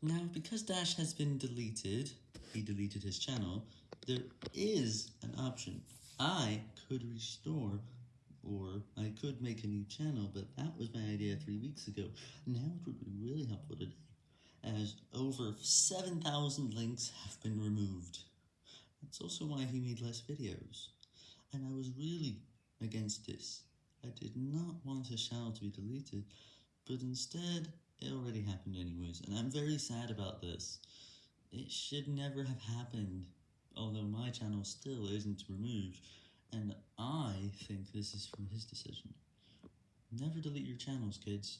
Now, because Dash has been deleted, he deleted his channel, there is an option. I could restore, or I could make a new channel, but that was my idea three weeks ago. Now it would be really helpful today, as over 7,000 links have been removed. That's also why he made less videos. And I was really against this. I did not want his channel to be deleted, but instead, it already happened anyways, and I'm very sad about this. It should never have happened, although my channel still isn't removed, and I think this is from his decision. Never delete your channels, kids.